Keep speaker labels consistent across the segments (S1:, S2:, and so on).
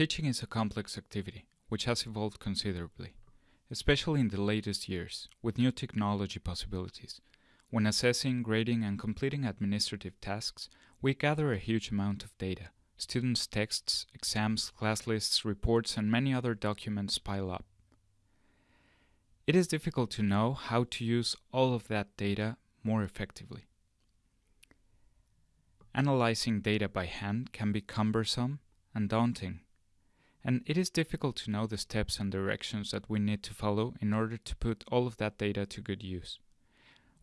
S1: Teaching is a complex activity, which has evolved considerably, especially in the latest years, with new technology possibilities. When assessing, grading, and completing administrative tasks, we gather a huge amount of data. Students' texts, exams, class lists, reports, and many other documents pile up. It is difficult to know how to use all of that data more effectively. Analyzing data by hand can be cumbersome and daunting, and it is difficult to know the steps and directions that we need to follow in order to put all of that data to good use.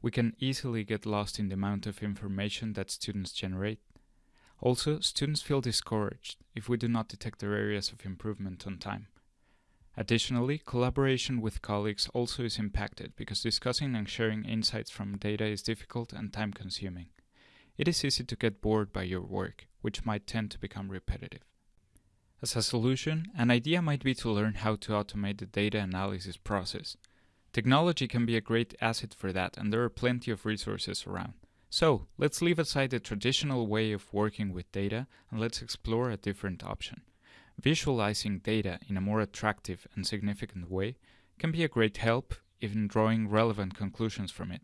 S1: We can easily get lost in the amount of information that students generate. Also, students feel discouraged if we do not detect their areas of improvement on time. Additionally, collaboration with colleagues also is impacted because discussing and sharing insights from data is difficult and time consuming. It is easy to get bored by your work, which might tend to become repetitive. As a solution, an idea might be to learn how to automate the data analysis process. Technology can be a great asset for that, and there are plenty of resources around. So, let's leave aside the traditional way of working with data and let's explore a different option. Visualizing data in a more attractive and significant way can be a great help in drawing relevant conclusions from it.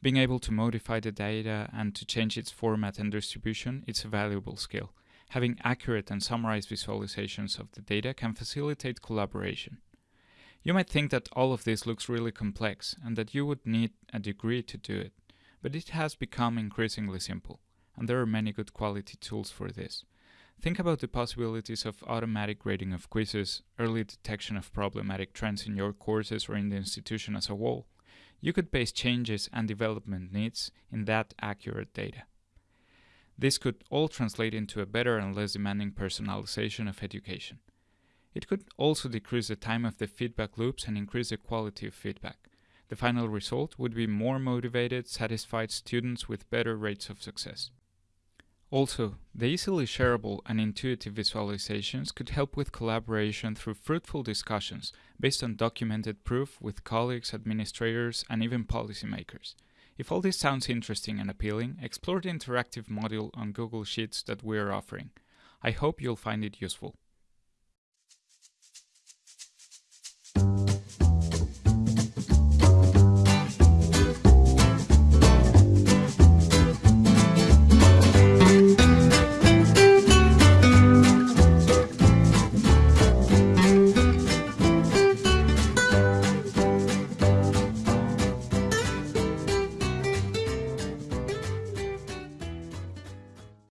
S1: Being able to modify the data and to change its format and distribution is a valuable skill. Having accurate and summarized visualizations of the data can facilitate collaboration. You might think that all of this looks really complex and that you would need a degree to do it, but it has become increasingly simple, and there are many good quality tools for this. Think about the possibilities of automatic grading of quizzes, early detection of problematic trends in your courses or in the institution as a whole. You could base changes and development needs in that accurate data. This could all translate into a better and less demanding personalization of education. It could also decrease the time of the feedback loops and increase the quality of feedback. The final result would be more motivated, satisfied students with better rates of success. Also, the easily shareable and intuitive visualizations could help with collaboration through fruitful discussions based on documented proof with colleagues, administrators, and even policymakers. If all this sounds interesting and appealing, explore the interactive module on Google Sheets that we are offering. I hope you'll find it useful.